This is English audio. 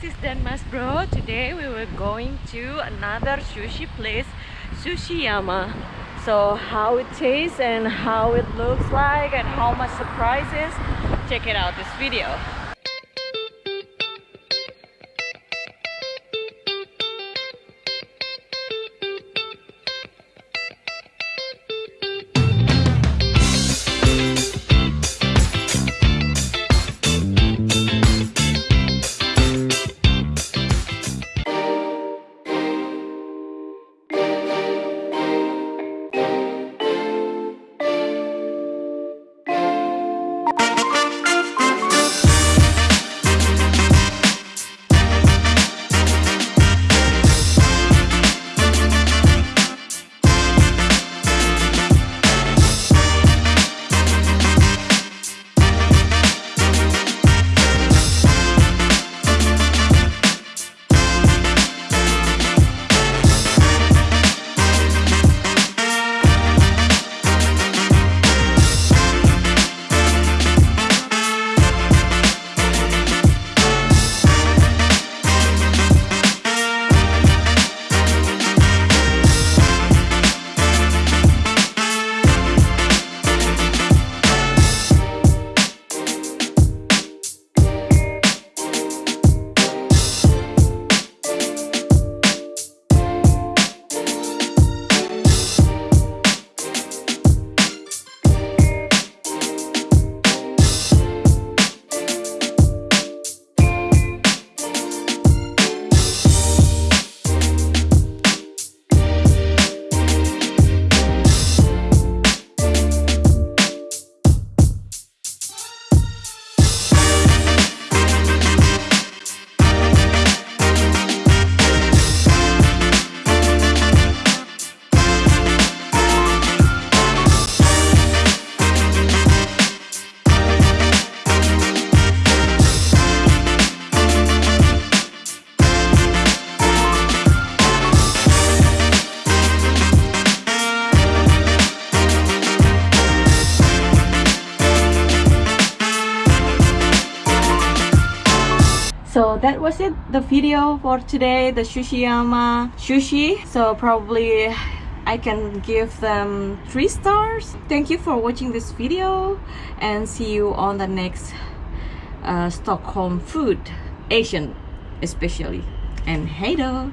this is Denmas bro. Today we were going to another sushi place, Sushiyama. So how it tastes and how it looks like and how much is, check it out this video. So that was it the video for today the Sushiyama sushi. So probably I can give them three stars. Thank you for watching this video and see you on the next uh, Stockholm food Asian especially. And hey though